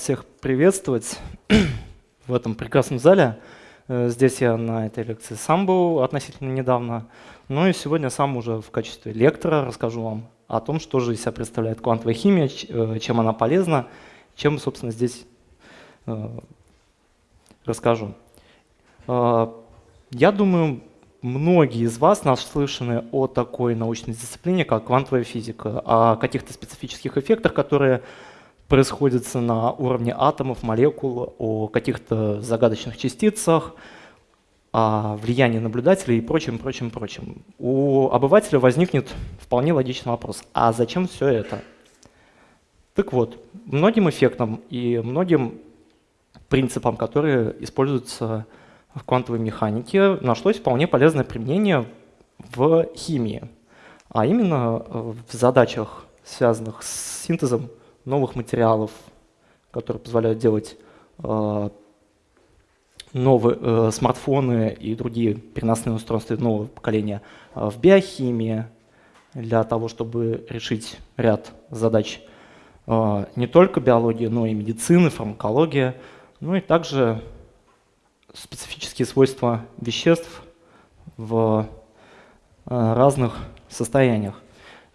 всех приветствовать в этом прекрасном зале. Э, здесь я на этой лекции сам был относительно недавно. Ну и сегодня сам уже в качестве лектора расскажу вам о том, что же из себя представляет квантовая химия, э, чем она полезна, чем, собственно, здесь э, расскажу. Я думаю, многие из вас наслышаны о такой научной дисциплине, как квантовая физика, о каких-то специфических эффектах, которые происходят на уровне атомов, молекул, о каких-то загадочных частицах, о влиянии наблюдателей и прочим, прочим, прочим. У обывателя возникнет вполне логичный вопрос, а зачем все это? Так вот, многим эффектам и многим принципам, которые используются в квантовой механике нашлось вполне полезное применение в химии, а именно э, в задачах, связанных с синтезом новых материалов, которые позволяют делать э, новые э, смартфоны и другие переносные устройства нового поколения в биохимии, для того, чтобы решить ряд задач не только биологии, но и медицины, фармакологии, ну и также специфические свойства веществ в э, разных состояниях.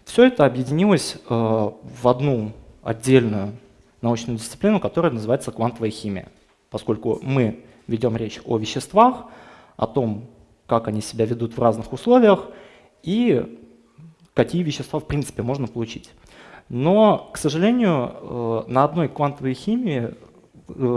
Все это объединилось э, в одну отдельную научную дисциплину, которая называется квантовая химия. Поскольку мы ведем речь о веществах, о том, как они себя ведут в разных условиях и какие вещества в принципе можно получить. Но, к сожалению, э, на одной квантовой химии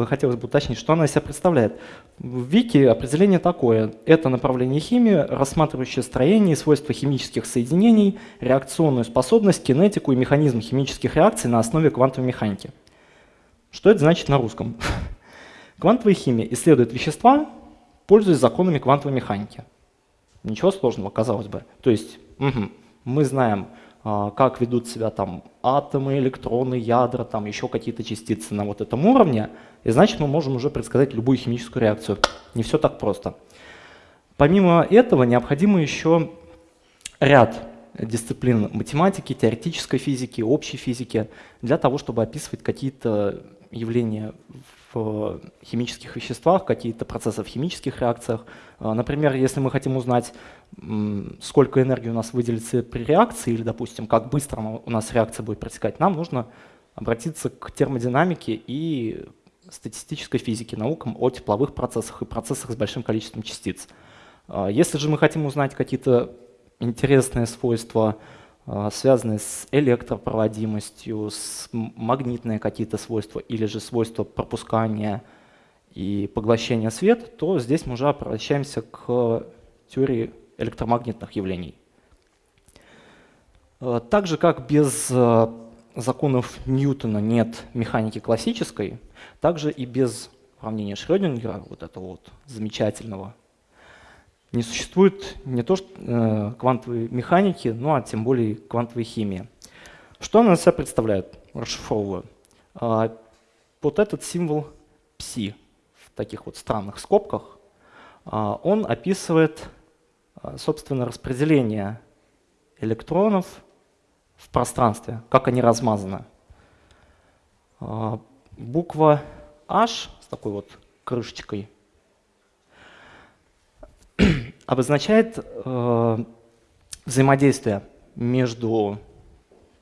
хотелось бы уточнить, что она из себя представляет. В Вики определение такое. Это направление химии, рассматривающее строение и свойства химических соединений, реакционную способность, кинетику и механизм химических реакций на основе квантовой механики. Что это значит на русском? Квантовая химия исследует вещества, пользуясь законами квантовой механики. Ничего сложного, казалось бы. То есть угу, мы знаем как ведут себя там атомы, электроны, ядра, там еще какие-то частицы на вот этом уровне, и значит мы можем уже предсказать любую химическую реакцию. Не все так просто. Помимо этого необходимо еще ряд дисциплин математики, теоретической физики, общей физики для того, чтобы описывать какие-то явления в химических веществах, какие-то процессы в химических реакциях. А, например, если мы хотим узнать, сколько энергии у нас выделится при реакции, или, допустим, как быстро у нас реакция будет протекать, нам нужно обратиться к термодинамике и статистической физике, наукам о тепловых процессах и процессах с большим количеством частиц. А, если же мы хотим узнать какие-то интересные свойства, связанные с электропроводимостью, с магнитные какие-то свойства или же свойства пропускания и поглощения света, то здесь мы уже обращаемся к теории электромагнитных явлений. А, так же, как без а, законов Ньютона нет механики классической, также и без уравнения Шрёдингера, вот этого вот замечательного, не существует не то что э, квантовой механики, ну а тем более квантовой химии. Что она себя представляет? Расшифровываю. А, вот этот символ пси в таких вот странных скобках, а, он описывает, а, собственно, распределение электронов в пространстве, как они размазаны. Буква H с такой вот крышечкой обозначает э, взаимодействие между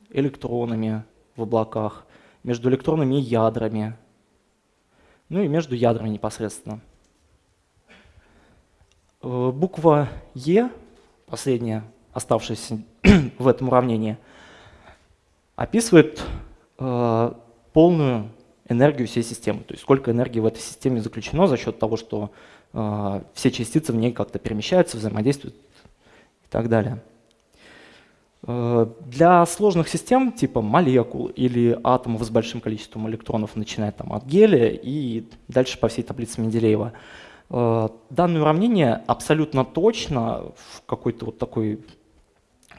электронами в облаках, между электронами и ядрами, ну и между ядрами непосредственно. Э, буква Е, последняя оставшаяся в этом уравнении, описывает э, полную энергию всей системы, то есть сколько энергии в этой системе заключено за счет того, что все частицы в ней как-то перемещаются, взаимодействуют и так далее. А, для сложных систем типа молекул или атомов с большим количеством электронов, начиная там, от гелия и дальше по всей таблице Менделеева, а, данное уравнение абсолютно точно в какой-то вот такой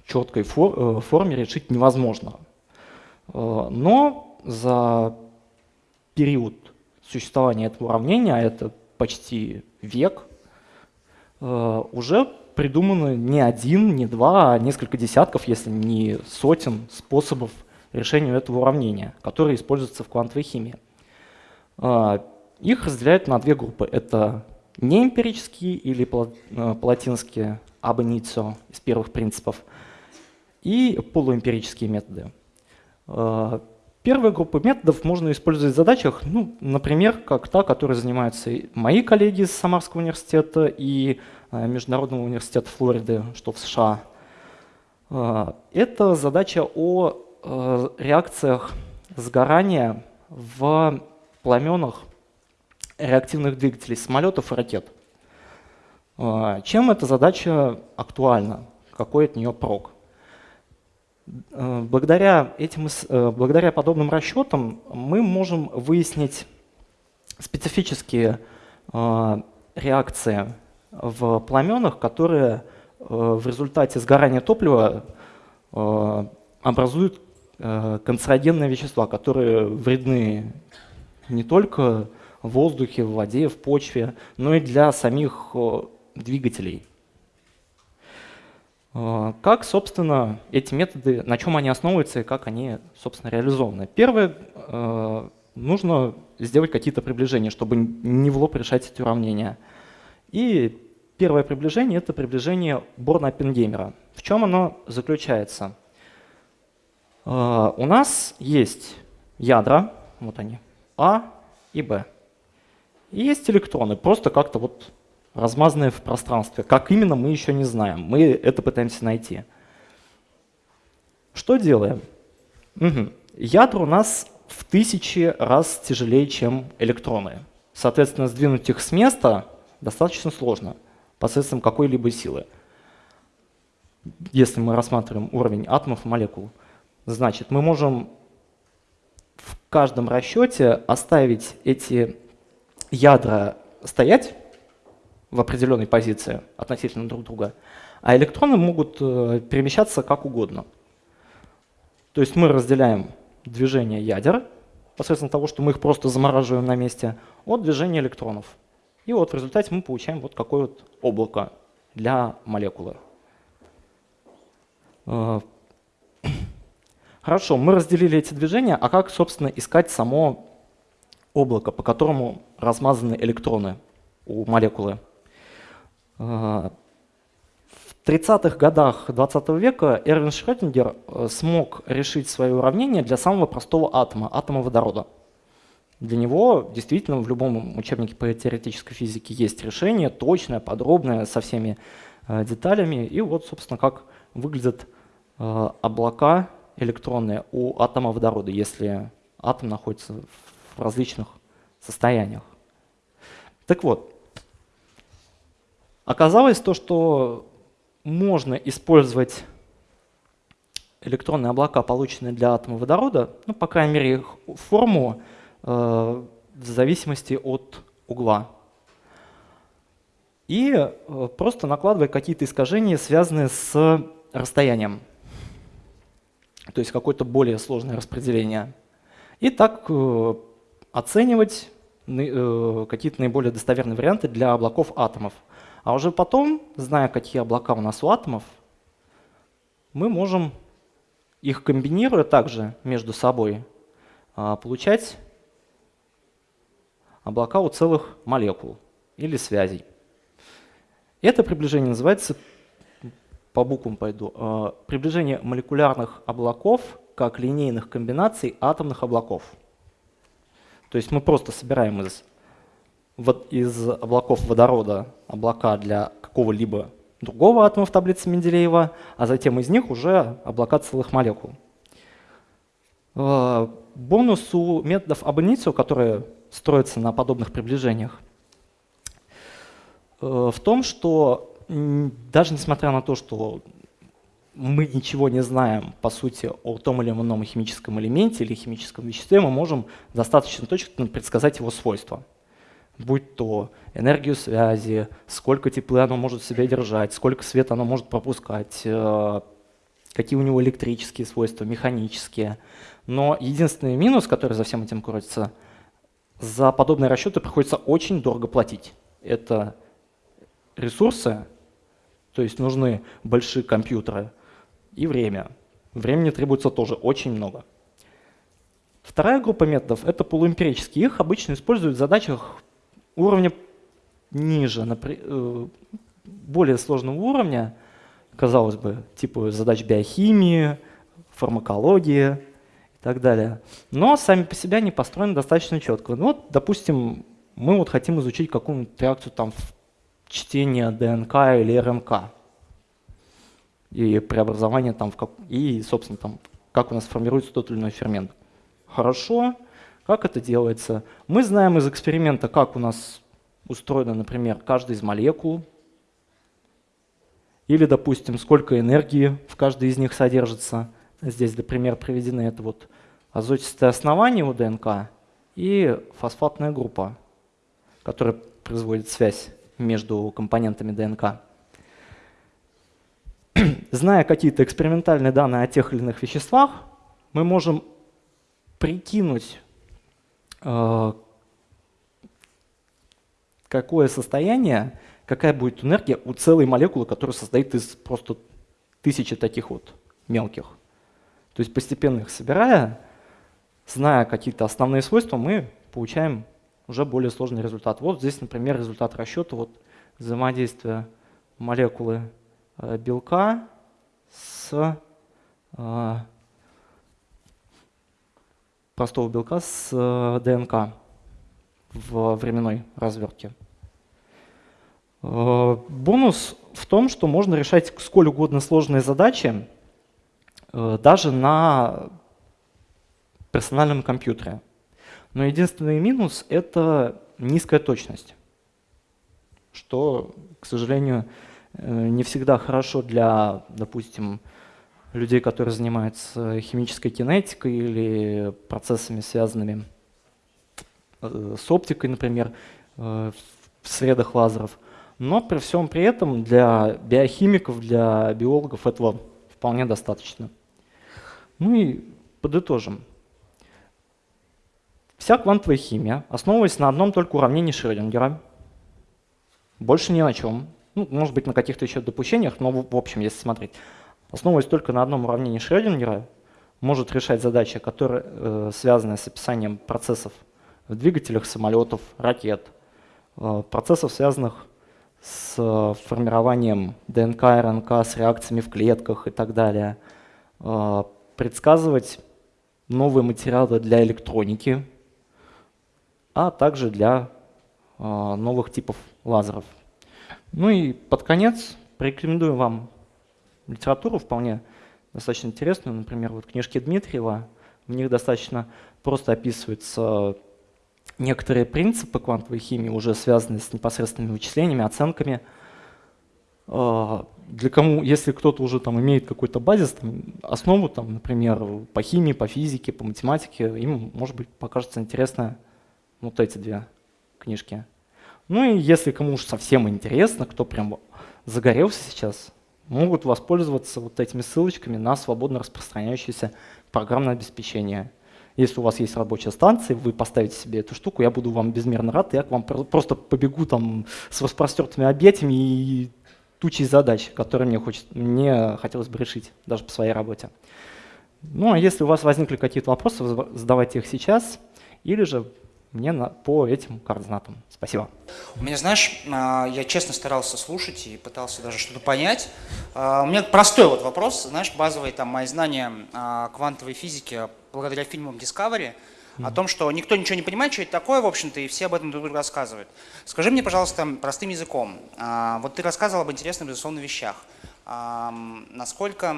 четкой э, форме решить невозможно. Но за период существования этого уравнения, а это почти век, э, уже придумано не один, не два, а несколько десятков, если не сотен способов решения этого уравнения, которые используются в квантовой химии. Их разделяют на две группы. Это неэмпирические или по-латински ab initio из первых принципов и полуэмпирические методы. Первая группа методов можно использовать в задачах, ну, например, как та, которой занимаются мои коллеги из Самарского университета и Международного университета Флориды, что в США. Это задача о реакциях сгорания в пламенах реактивных двигателей самолетов и ракет. Чем эта задача актуальна? Какой от нее прок? Э, благодаря, этим, э, благодаря подобным расчетам мы можем выяснить специфические э, реакции в пламенах, которые в результате сгорания топлива образуют канцерогенные вещества, которые вредны не только в воздухе, в воде, в почве, но и для самих двигателей. А, как, собственно, эти методы, на чем они основываются и как они, собственно, реализованы? Первое, а, нужно сделать какие-то приближения, чтобы не в лоб решать эти уравнения. И первое приближение — это приближение Борна-Оппенгеймера. В чем оно заключается? А, у нас есть ядра, вот они, А и Б. И есть электроны, просто как-то вот размазанные в пространстве. Как именно, мы еще не знаем. Мы это пытаемся найти. Что делаем? Угу. Ядра у нас в тысячи раз тяжелее, чем электроны. Соответственно, сдвинуть их с места достаточно сложно посредством какой-либо силы. Если мы рассматриваем уровень атомов и молекул, значит, мы можем в каждом расчете оставить эти ядра стоять в определенной позиции относительно друг друга, а электроны могут э, перемещаться как угодно. То есть мы разделяем движение ядер посредством того, что мы их просто замораживаем на месте, от движения электронов. И вот в результате мы получаем вот какое вот облако для молекулы. Э, хорошо, мы разделили эти движения, а как, собственно, искать само облако, по которому размазаны электроны у молекулы? В 30-х годах 20 века Эрвин Шрёдингер э, смог решить свое уравнение для самого простого атома, атома водорода. Для него действительно в любом учебнике по теоретической физике есть решение, точное, подробное, со всеми э, деталями. И вот, собственно, как выглядят э, облака электронные у атома водорода, если атом находится в различных состояниях. Так вот, Оказалось то, что можно использовать электронные облака, полученные для атома водорода, ну, по крайней мере, их форму э, в зависимости от угла. И э, просто накладывая какие-то искажения, связанные с расстоянием. То есть какое-то более сложное распределение. И так э, оценивать э, какие-то наиболее достоверные варианты для облаков атомов. А уже потом, зная, какие облака у нас у атомов, мы можем их комбинируя также между собой а, получать облака у целых молекул или связей. Это приближение называется, по буквам пойду, а, приближение молекулярных облаков как линейных комбинаций атомных облаков. То есть мы просто собираем из вот из облаков водорода облака для какого-либо другого атома в таблице Менделеева, а затем из них уже облака целых молекул. Э, бонус у методов абонитио, которые строятся на подобных приближениях, э, в том, что даже несмотря на то, что мы ничего не знаем, по сути, о том или ином химическом элементе или химическом веществе, мы можем достаточно точно предсказать его свойства будь то энергию связи, сколько тепла оно может в себе держать, сколько света оно может пропускать, э, какие у него электрические свойства, механические. Но единственный минус, который за всем этим кроется, за подобные расчеты приходится очень дорого платить. Это ресурсы, то есть нужны большие компьютеры, и время. Времени требуется тоже очень много. Вторая группа методов — это полуэмпирические. Их обычно используют в задачах уровня ниже, э, более сложного уровня, казалось бы, типа задач биохимии, фармакологии и так далее. Но сами по себе они построены достаточно четко. Ну, вот, допустим, мы вот хотим изучить какую-нибудь реакцию там в чтение ДНК или РНК и преобразование там в как, и, собственно, там, как у нас формируется тот или иной фермент. Хорошо. Как это делается? Мы знаем из эксперимента, как у нас устроена, например, каждая из молекул, или, допустим, сколько энергии в каждой из них содержится. Здесь для примера приведены это вот азотистое основание у ДНК и фосфатная группа, которая производит связь между компонентами ДНК. Зная какие-то экспериментальные данные о тех или иных веществах, мы можем прикинуть, какое состояние, какая будет энергия у целой молекулы, которая состоит из просто тысячи таких вот мелких. То есть постепенно их собирая, зная какие-то основные свойства, мы получаем уже более сложный результат. Вот здесь, например, результат расчета вот взаимодействия молекулы э, белка с э, простого белка с э, ДНК в временной развертке. Э, бонус в том, что можно решать сколь угодно сложные задачи э, даже на персональном компьютере. Но единственный минус — это низкая точность, что, к сожалению, не всегда хорошо для, допустим, людей, которые занимаются химической кинетикой или процессами, связанными э, с оптикой, например, э, в средах лазеров. Но при всем при этом для биохимиков, для биологов этого вполне достаточно. Ну и подытожим. Вся квантовая химия основывается на одном только уравнении Шрёдингера. Больше ни на чем. Ну, может быть, на каких-то еще допущениях, но в общем, если смотреть основываясь только на одном уравнении Шрёдингера, может решать задачи, которые э, связаны с описанием процессов в двигателях самолетов, ракет, э, процессов, связанных с э, формированием ДНК, РНК, с реакциями в клетках и так далее, предсказывать новые материалы для электроники, а также для новых типов лазеров. Ну и под конец порекомендую вам литературу вполне достаточно интересную. Например, вот книжки Дмитриева, в них достаточно просто описываются некоторые принципы квантовой химии, уже связанные с непосредственными вычислениями, оценками. А, для кому, если кто-то уже там имеет какой-то базис, там, основу, там, например, по химии, по физике, по математике, им, может быть, покажется интересно вот эти две книжки. Ну и если кому уж совсем интересно, кто прям загорелся сейчас, могут воспользоваться вот этими ссылочками на свободно распространяющееся программное обеспечение. Если у вас есть рабочая станция, вы поставите себе эту штуку, я буду вам безмерно рад, я к вам просто побегу там с распростертыми объятиями и тучей задач, которые мне, хочет, мне хотелось бы решить, даже по своей работе. Ну а если у вас возникли какие-то вопросы, задавайте их сейчас, или же мне на, по этим координатам. Спасибо. У меня, знаешь, а, я честно старался слушать и пытался даже что-то понять. А, у меня простой вот вопрос, знаешь, базовые там мои знания квантовой физики благодаря фильмам Discovery, о том, что никто ничего не понимает, что это такое, в общем-то, и все об этом друг другу рассказывают. Скажи мне, пожалуйста, простым языком. А, вот ты рассказывал об интересных, безусловно, вещах. Насколько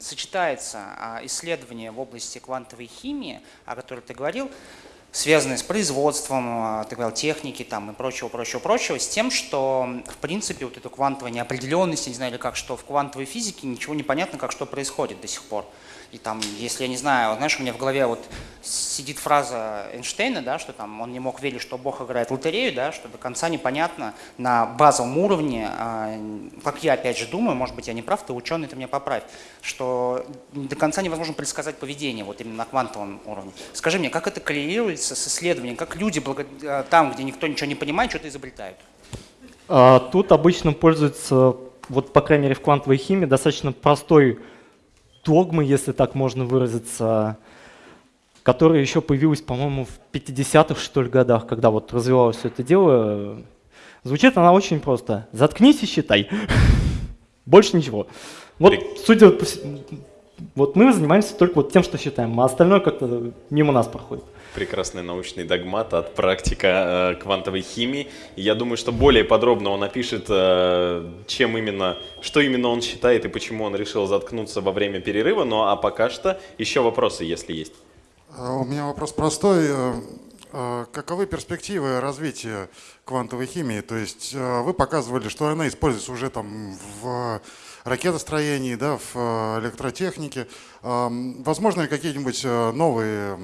сочетается исследование в области квантовой химии, о которой ты говорил, связанные с производством, а, так говорил, техники там, и прочего, прочего, прочего, с тем, что, в принципе, вот эту квантовую неопределенность, не знаю, или как, что в квантовой физике ничего не понятно, как что происходит до сих пор. И там, если я не знаю, знаешь, у меня в голове вот сидит фраза Эйнштейна, да, что там он не мог верить, что Бог играет в лотерею, да, что до конца непонятно на базовом уровне, э, как я опять же думаю, может быть я не прав, ты ученый, ты меня поправь, что до конца невозможно предсказать поведение вот именно на квантовом уровне. Скажи мне, как это коррелируется с исследованием, как люди э, там, где никто ничего не понимает, что-то изобретают? А, тут обычно пользуются, вот по крайней мере в квантовой химии, достаточно простой догмы, если так можно выразиться, которая еще появилась, по-моему, в 50-х, что ли, годах, когда вот развивалось все это дело. Звучит она очень просто. Заткнись и считай. Больше ничего. Вот, судя по вот мы занимаемся только вот тем, что считаем, а остальное как-то мимо нас проходит. Прекрасный научный догмат от практика э, квантовой химии. я думаю, что более подробно он опишет, э, чем именно, что именно он считает и почему он решил заткнуться во время перерыва. Ну а пока что еще вопросы, если есть. А, у меня вопрос простой. Э, э, каковы перспективы развития квантовой химии? То есть э, вы показывали, что она используется уже там в ракетостроении, да, в электротехнике. Возможно ли какие-нибудь новые,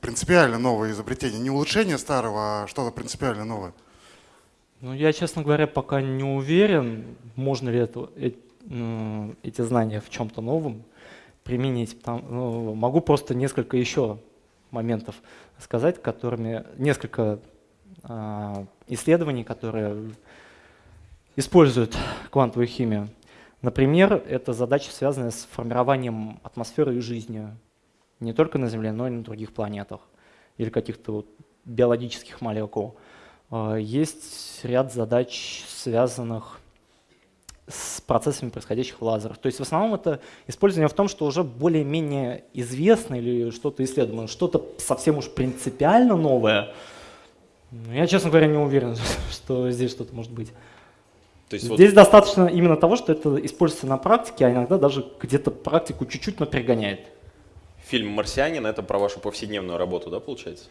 принципиально новые изобретения? Не улучшение старого, а что-то принципиально новое? Ну, я, честно говоря, пока не уверен, можно ли это, эти знания в чем-то новом применить. Ну, могу просто несколько еще моментов сказать, которыми несколько э, исследований, которые используют квантовую химию. Например, это задача, связанная с формированием атмосферы и жизни не только на Земле, но и на других планетах или каких-то вот биологических молекул. А, есть ряд задач, связанных с процессами, происходящих в лазерах. То есть в основном это использование в том, что уже более-менее известно или что-то исследовано, что-то совсем уж принципиально новое. Я, честно говоря, не уверен, что здесь что-то может быть. То есть здесь вот... достаточно именно того, что это используется на практике, а иногда даже где-то практику чуть-чуть напрягоняет. Фильм «Марсианин» — это про вашу повседневную работу, да, получается?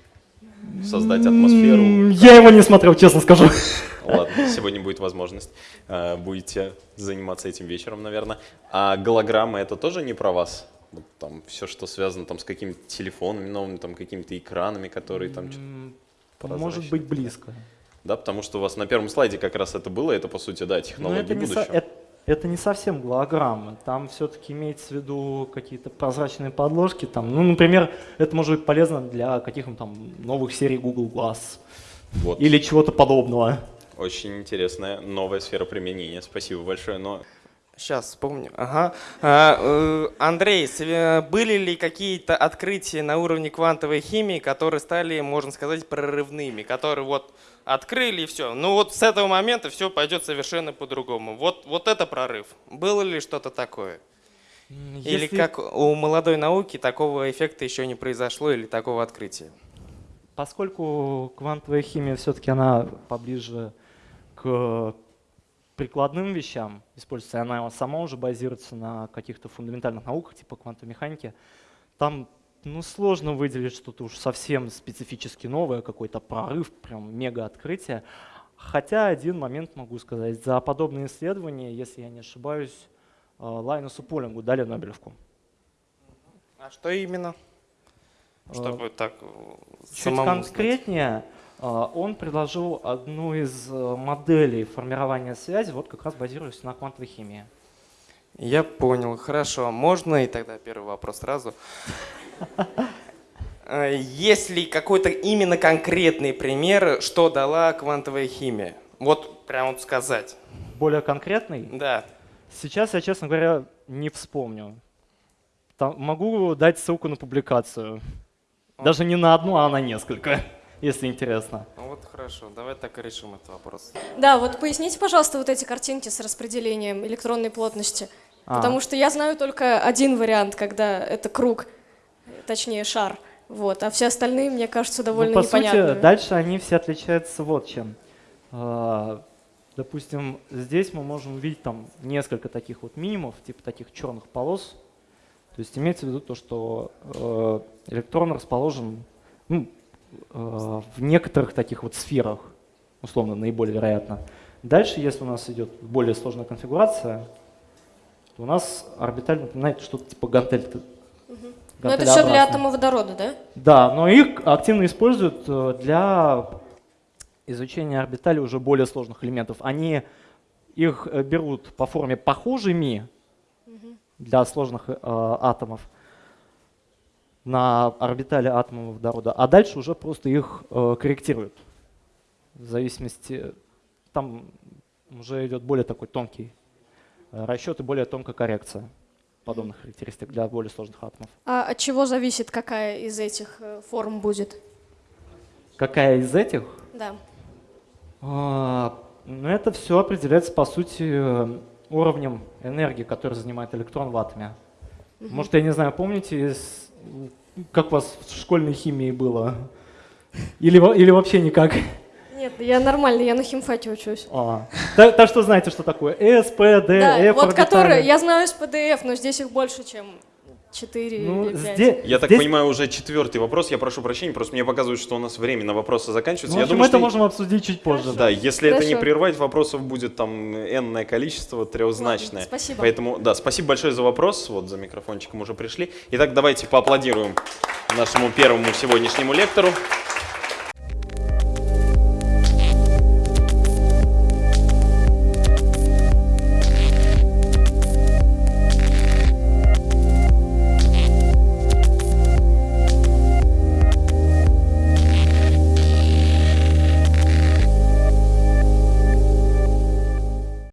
создать атмосферу. Я его не смотрел, честно скажу. Ладно, сегодня будет возможность. Э, будете заниматься этим вечером, наверное. А голограммы это тоже не про вас? Вот там все, что связано там с какими-то телефонами новыми, там какими-то экранами, которые там что-то Может быть близко. Да, потому что у вас на первом слайде как раз это было, это по сути, да, технологии будущего. Со, это, это не совсем голограмма, там все-таки имеется в виду какие-то прозрачные подложки. Там, ну, например, это может быть полезно для каких-то там новых серий Google Glass вот. или чего-то подобного. Очень интересная новая сфера применения. Спасибо большое. Но Сейчас вспомню. Ага. А, э, Андрей, были ли какие-то открытия на уровне квантовой химии, которые стали, можно сказать, прорывными, которые вот открыли и все. Ну вот с этого момента все пойдет совершенно по-другому. Вот, вот это прорыв. Было ли что-то такое? Если... Или как у молодой науки такого эффекта еще не произошло или такого открытия? Поскольку квантовая химия все-таки она поближе к прикладным вещам используется, она сама уже базируется на каких-то фундаментальных науках, типа квантовой механики, там ну, сложно выделить что-то уж совсем специфически новое, какой-то прорыв, прям мега открытие. Хотя один момент могу сказать. За подобные исследования, если я не ошибаюсь, э, Лайнусу Полингу дали Нобелевку. А что именно? Э, Чтобы так э, Чуть конкретнее, он предложил одну из моделей формирования связи, вот как раз базируясь на квантовой химии. Я понял, хорошо. Можно и тогда первый вопрос сразу. Э, есть ли какой-то именно конкретный пример, что дала квантовая химия? Вот прям вот сказать. Более конкретный? Да. Сейчас я, честно говоря, не вспомню. Там, могу дать ссылку на публикацию. Даже не на одну, а на несколько, если интересно. Ну вот хорошо, давай так и решим этот вопрос. Да, вот поясните, пожалуйста, вот эти картинки с распределением электронной плотности. А. Потому что я знаю только один вариант, когда это круг – точнее шар. Вот. А все остальные, мне кажется, довольно ну, по непонятными. Сути, дальше они все отличаются вот чем. А, допустим, здесь мы можем увидеть там несколько таких вот минимумов, типа таких черных полос. То есть имеется в виду то, что э, электрон расположен ну, в некоторых таких вот сферах, условно, наиболее вероятно. Дальше, если у нас идет более сложная конфигурация, то у нас орбиталь напоминает что-то типа гантель но это все для атома водорода, да? Да, но их активно используют э, для изучения орбитали уже более сложных элементов. Они их э, берут по форме похожими для сложных э, атомов на орбитали атома водорода, а дальше уже просто их э, корректируют. В зависимости, там уже идет более такой тонкий расчет и более тонкая коррекция. подобных характеристик для более сложных атомов. А от чего зависит, какая из этих э, форм будет? Какая из этих? Да. А, ну, это все определяется, по сути, э, уровнем энергии, который занимает электрон в атоме. Может, я не знаю, помните, с- как у вас в школьной химии было? Или, или вообще никак? Нет, я нормально, я на химфаке учусь. А. Так, так что знаете, что такое D, Да, F вот которые, я знаю с PDF, но здесь их больше, чем 4 Ну, или 5. здесь, Я так здесь- понимаю, уже четвертый вопрос. Я прошу прощения, просто мне показывают, что у нас время на вопросы заканчивается. Ну, в я общем, думаю, это что... можем обсудить чуть позже. Да, если это не Хорошо. прервать, вопросов будет там энное количество, трехзначное. Ладно, спасибо. Поэтому, да, спасибо большое за вопрос. Вот за микрофончиком уже пришли. Итак, давайте поаплодируем нашему первому сегодняшнему лектору.